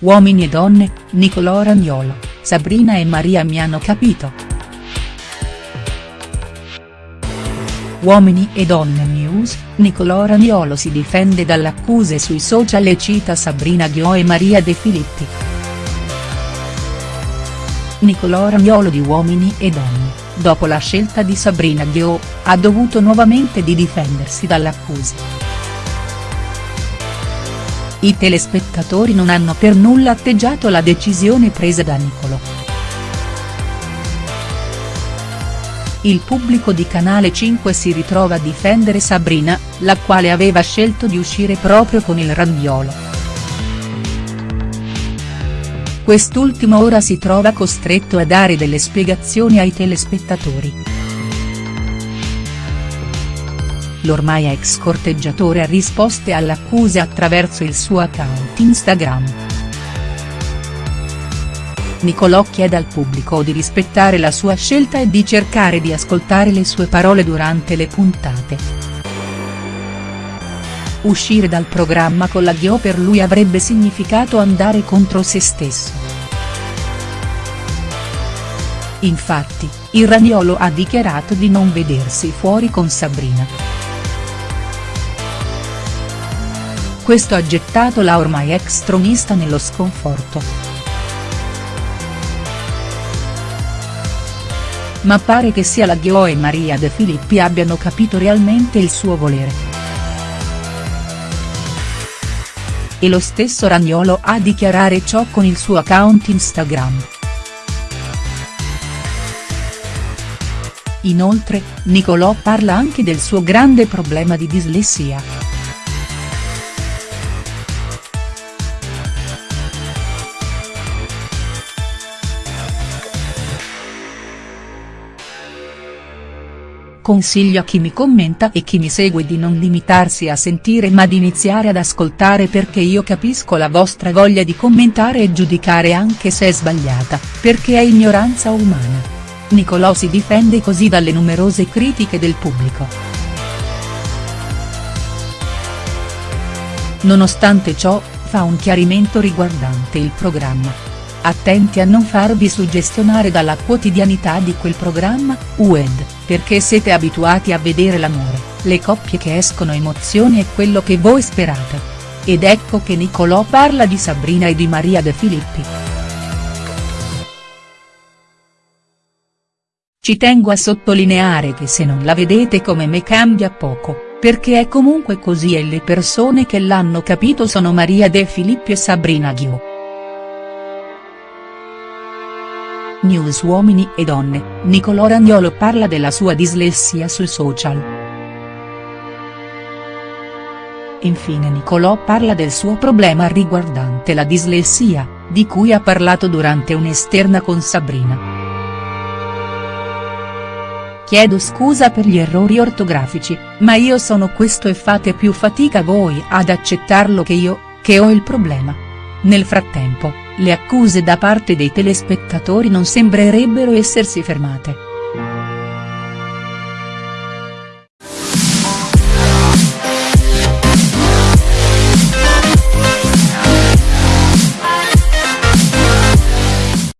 Uomini e donne, Nicolò Ragnolo, Sabrina e Maria mi hanno capito. Uomini e donne news, Nicolò Ragnolo si difende dalle accuse sui social e cita Sabrina Ghio e Maria De Filippi. Nicolò Ragnolo di Uomini e donne, dopo la scelta di Sabrina Ghio, ha dovuto nuovamente di difendersi dalle accuse. I telespettatori non hanno per nulla atteggiato la decisione presa da Nicolò. Il pubblico di Canale 5 si ritrova a difendere Sabrina, la quale aveva scelto di uscire proprio con il Randiolo. Quest'ultimo ora si trova costretto a dare delle spiegazioni ai telespettatori. L'ormai ex corteggiatore ha risposte alle accuse attraverso il suo account Instagram. Nicolò chiede al pubblico di rispettare la sua scelta e di cercare di ascoltare le sue parole durante le puntate. Uscire dal programma con la Ghio per lui avrebbe significato andare contro se stesso. Infatti, il Ragnolo ha dichiarato di non vedersi fuori con Sabrina. Questo ha gettato la ormai ex tronista nello sconforto. Ma pare che sia la Ghio e Maria De Filippi abbiano capito realmente il suo volere. E lo stesso Ragnolo ha dichiarare ciò con il suo account Instagram. Inoltre, Nicolò parla anche del suo grande problema di dislessia. Consiglio a chi mi commenta e chi mi segue di non limitarsi a sentire ma di iniziare ad ascoltare perché io capisco la vostra voglia di commentare e giudicare anche se è sbagliata, perché è ignoranza umana. Nicolò si difende così dalle numerose critiche del pubblico. Nonostante ciò, fa un chiarimento riguardante il programma Attenti a non farvi suggestionare dalla quotidianità di quel programma, UED, perché siete abituati a vedere l'amore, le coppie che escono emozioni e quello che voi sperate. Ed ecco che Nicolò parla di Sabrina e di Maria De Filippi. Ci tengo a sottolineare che se non la vedete come me cambia poco, perché è comunque così e le persone che l'hanno capito sono Maria De Filippi e Sabrina Ghio. News Uomini e Donne, Nicolò Ragnolo parla della sua dislessia sui social. Infine Nicolò parla del suo problema riguardante la dislessia, di cui ha parlato durante un'esterna con Sabrina. Chiedo scusa per gli errori ortografici, ma io sono questo e fate più fatica voi ad accettarlo che io, che ho il problema. Nel frattempo, le accuse da parte dei telespettatori non sembrerebbero essersi fermate.